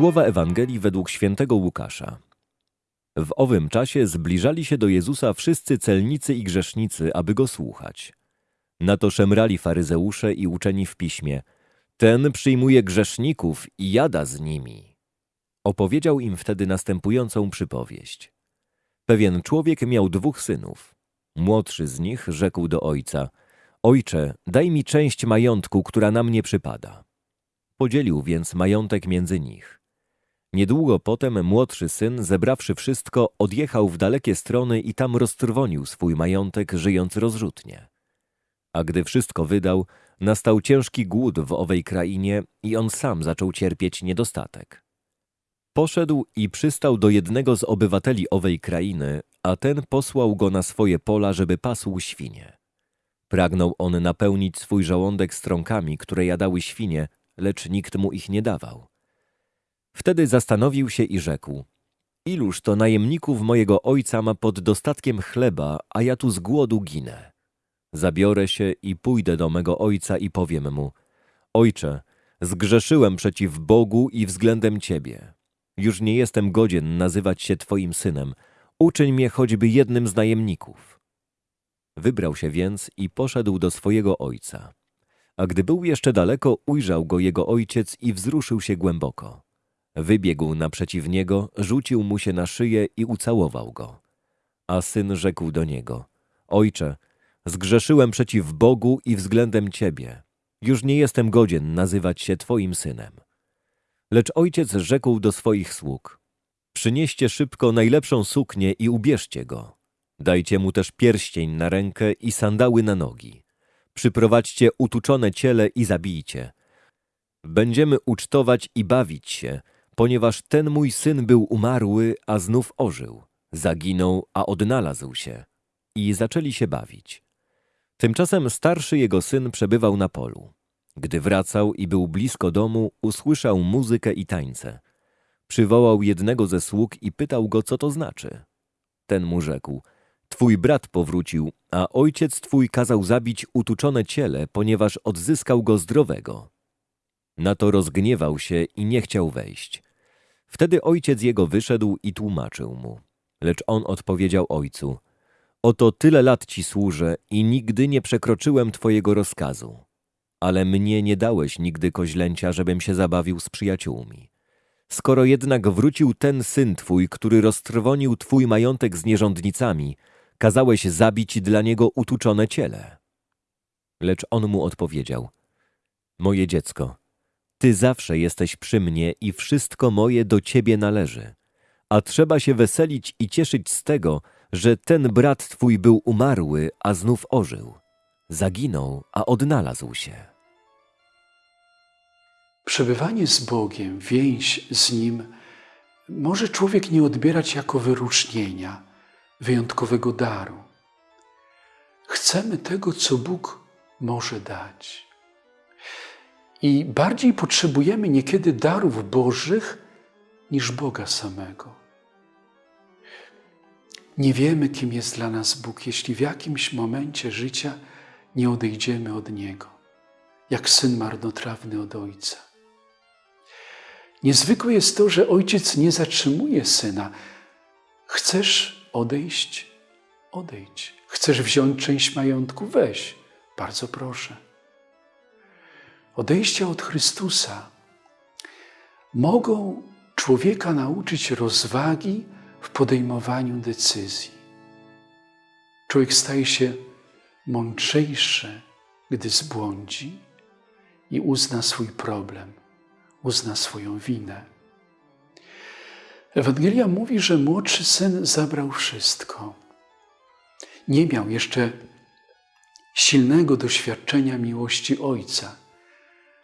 Słowa Ewangelii według świętego Łukasza. W owym czasie zbliżali się do Jezusa wszyscy celnicy i grzesznicy, aby go słuchać. Na to szemrali faryzeusze i uczeni w piśmie. Ten przyjmuje grzeszników i jada z nimi. Opowiedział im wtedy następującą przypowieść. Pewien człowiek miał dwóch synów. Młodszy z nich rzekł do ojca: Ojcze, daj mi część majątku, która na mnie przypada. Podzielił więc majątek między nich. Niedługo potem młodszy syn, zebrawszy wszystko, odjechał w dalekie strony i tam roztrwonił swój majątek, żyjąc rozrzutnie. A gdy wszystko wydał, nastał ciężki głód w owej krainie i on sam zaczął cierpieć niedostatek. Poszedł i przystał do jednego z obywateli owej krainy, a ten posłał go na swoje pola, żeby pasł świnie. Pragnął on napełnić swój żołądek strąkami, które jadały świnie, lecz nikt mu ich nie dawał. Wtedy zastanowił się i rzekł: Iluż to najemników mojego ojca ma pod dostatkiem chleba, a ja tu z głodu ginę. Zabiorę się i pójdę do mego ojca i powiem mu: Ojcze, zgrzeszyłem przeciw Bogu i względem ciebie. Już nie jestem godzien nazywać się twoim synem. Uczyń mnie choćby jednym z najemników. Wybrał się więc i poszedł do swojego ojca. A gdy był jeszcze daleko, ujrzał go jego ojciec i wzruszył się głęboko. Wybiegł naprzeciw niego, rzucił mu się na szyję i ucałował go. A syn rzekł do niego: Ojcze, zgrzeszyłem przeciw Bogu i względem ciebie. Już nie jestem godzien nazywać się twoim synem. Lecz ojciec rzekł do swoich sług: Przynieście szybko najlepszą suknię i ubierzcie go. Dajcie mu też pierścień na rękę i sandały na nogi. Przyprowadźcie utuczone ciele i zabijcie. Będziemy ucztować i bawić się, ponieważ ten mój syn był umarły, a znów ożył. Zaginął, a odnalazł się. I zaczęli się bawić. Tymczasem starszy jego syn przebywał na polu. Gdy wracał i był blisko domu, usłyszał muzykę i tańce. Przywołał jednego ze sług i pytał go, co to znaczy. Ten mu rzekł: Twój brat powrócił, a ojciec twój kazał zabić utuczone ciele, ponieważ odzyskał go zdrowego. Na to rozgniewał się i nie chciał wejść. Wtedy ojciec jego wyszedł i tłumaczył mu. Lecz on odpowiedział ojcu: Oto tyle lat ci służę i nigdy nie przekroczyłem twojego rozkazu. Ale mnie nie dałeś nigdy koźlęcia, żebym się zabawił z przyjaciółmi. Skoro jednak wrócił ten syn twój, który roztrwonił twój majątek z nierządnicami, kazałeś zabić dla niego utuczone ciele. Lecz on mu odpowiedział: Moje dziecko, ty zawsze jesteś przy mnie i wszystko moje do ciebie należy. A trzeba się weselić i cieszyć z tego, że ten brat twój był umarły, a znów ożył. Zaginął, a odnalazł się. Przebywanie z Bogiem, więź z Nim może człowiek nie odbierać jako wyróżnienia, wyjątkowego daru. Chcemy tego, co Bóg może dać. I bardziej potrzebujemy niekiedy darów Bożych niż Boga samego. Nie wiemy, kim jest dla nas Bóg, jeśli w jakimś momencie życia nie odejdziemy od Niego, jak syn marnotrawny od Ojca. Niezwykłe jest to, że Ojciec nie zatrzymuje syna. Chcesz odejść? Odejdź. Chcesz wziąć część majątku? Weź. Bardzo proszę. Odejścia od Chrystusa mogą człowieka nauczyć rozwagi w podejmowaniu decyzji. Człowiek staje się mądrzejszy, gdy zbłądzi i uzna swój problem, uzna swoją winę. Ewangelia mówi, że młodszy syn zabrał wszystko. Nie miał jeszcze silnego doświadczenia miłości ojca.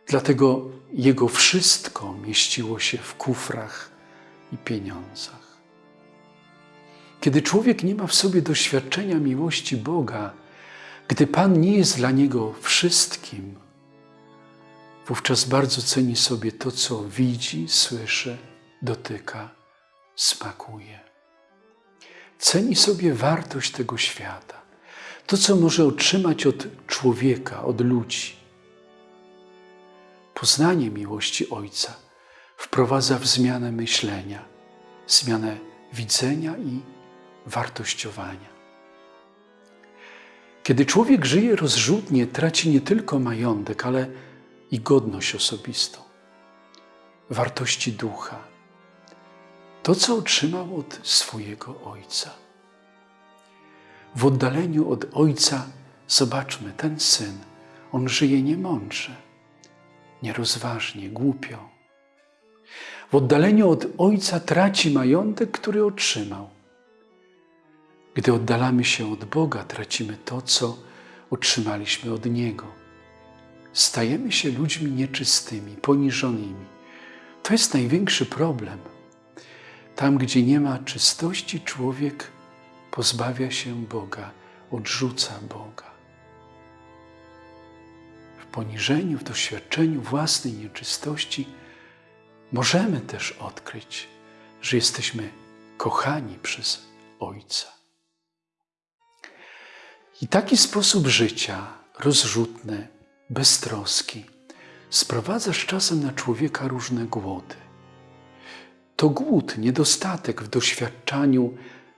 Dlatego jego wszystko mieściło się w kufrach i pieniądzach. Kiedy człowiek nie ma w sobie doświadczenia miłości Boga, gdy Pan nie jest dla niego wszystkim, wówczas bardzo ceni sobie to, co widzi, słyszy, dotyka, smakuje. Ceni sobie wartość tego świata, to, co może otrzymać od człowieka, od ludzi poznanie miłości Ojca wprowadza w zmianę myślenia, zmianę widzenia i wartościowania. Kiedy człowiek żyje rozrzutnie, traci nie tylko majątek, ale i godność osobistą, wartości ducha, to, co otrzymał od swojego ojca. W oddaleniu od ojca zobaczmy, ten syn, on żyje niemądrze, nierozważnie, głupio. W oddaleniu od ojca traci majątek, który otrzymał. Gdy oddalamy się od Boga, tracimy to, co otrzymaliśmy od Niego. Stajemy się ludźmi nieczystymi, poniżonymi. To jest największy problem. Tam, gdzie nie ma czystości, człowiek pozbawia się Boga, odrzuca Boga. Poniżeniu, w doświadczeniu własnej nieczystości możemy też odkryć, że jesteśmy kochani przez Ojca. I taki sposób życia, rozrzutny, beztroski, sprowadza z czasem na człowieka różne głody. To głód, niedostatek w doświadczaniu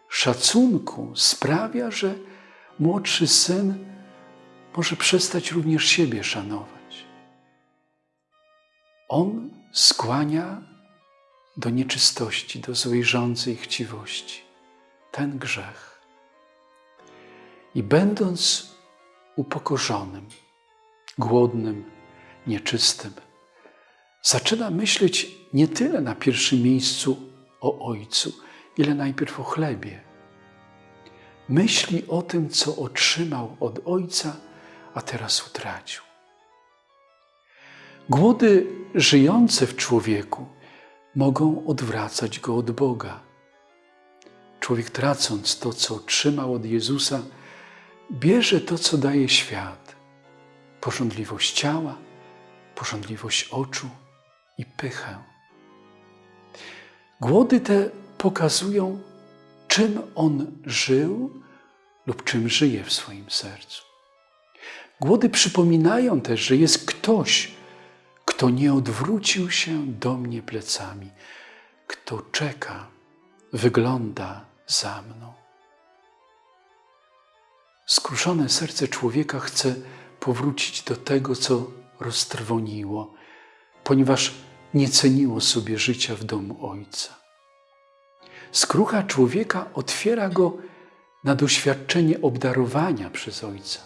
szacunku sprawia, że młodszy syn może przestać również siebie szanować. On skłania do nieczystości, do złej żądzy i chciwości. Ten grzech. I będąc upokorzonym, głodnym, nieczystym, zaczyna myśleć nie tyle na pierwszym miejscu o Ojcu, ile najpierw o chlebie. Myśli o tym, co otrzymał od Ojca, a teraz utracił. Głody żyjące w człowieku mogą odwracać go od Boga. Człowiek tracąc to, co otrzymał od Jezusa, bierze to, co daje świat: porządliwość ciała, porządliwość oczu i pychę. Głody te pokazują, czym on żył lub czym żyje w swoim sercu. Głody przypominają też, że jest ktoś, kto nie odwrócił się do mnie plecami, kto czeka, wygląda za mną. Skruszone serce człowieka chce powrócić do tego, co roztrwoniło, ponieważ nie ceniło sobie życia w domu Ojca. Skrucha człowieka otwiera go na doświadczenie obdarowania przez Ojca,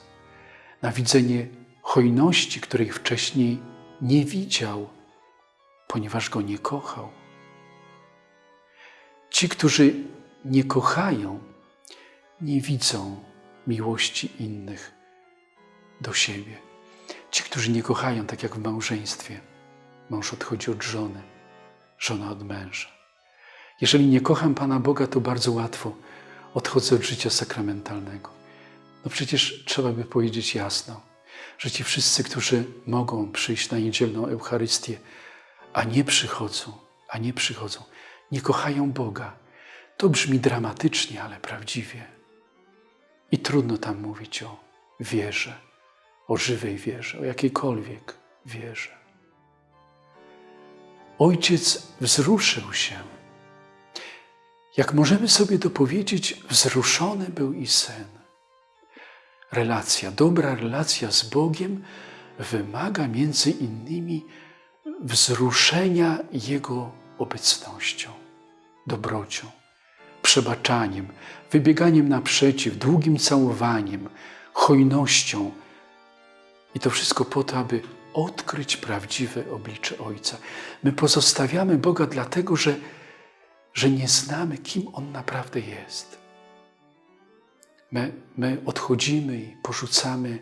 na widzenie hojności, której wcześniej nie widział, ponieważ go nie kochał. Ci, którzy nie kochają, nie widzą miłości innych do siebie. Ci, którzy nie kochają, tak jak w małżeństwie, mąż odchodzi od żony, żona od męża. Jeżeli nie kocham Pana Boga, to bardzo łatwo odchodzę od życia sakramentalnego. No przecież trzeba by powiedzieć jasno, że ci wszyscy, którzy mogą przyjść na niedzielną Eucharystię, a nie przychodzą, a nie przychodzą, nie kochają Boga. To brzmi dramatycznie, ale prawdziwie. I trudno tam mówić o wierze, o żywej wierze, o jakiejkolwiek wierze. Ojciec wzruszył się. Jak możemy sobie dopowiedzieć, wzruszony był i syn. Relacja, dobra relacja z Bogiem wymaga między innymi wzruszenia Jego obecnością, dobrocią przebaczaniem, wybieganiem naprzeciw, długim całowaniem, hojnością. I to wszystko po to, aby odkryć prawdziwe oblicze Ojca. My pozostawiamy Boga dlatego, że, że nie znamy, kim On naprawdę jest. My, my odchodzimy i porzucamy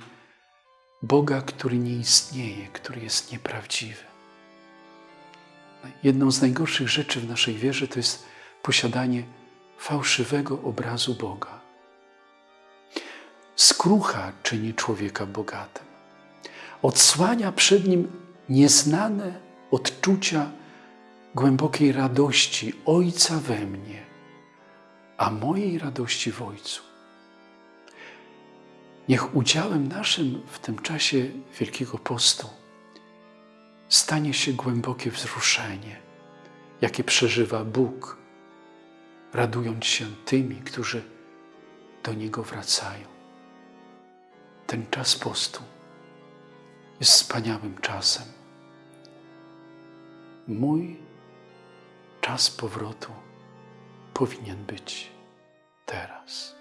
Boga, który nie istnieje, który jest nieprawdziwy. Jedną z najgorszych rzeczy w naszej wierze to jest posiadanie fałszywego obrazu Boga. Skrucha czyni człowieka bogatym. Odsłania przed nim nieznane odczucia głębokiej radości Ojca we mnie, a mojej radości w Ojcu. Niech udziałem naszym w tym czasie Wielkiego Postu stanie się głębokie wzruszenie, jakie przeżywa Bóg, radując się tymi, którzy do Niego wracają. Ten czas postu jest wspaniałym czasem. Mój czas powrotu powinien być teraz.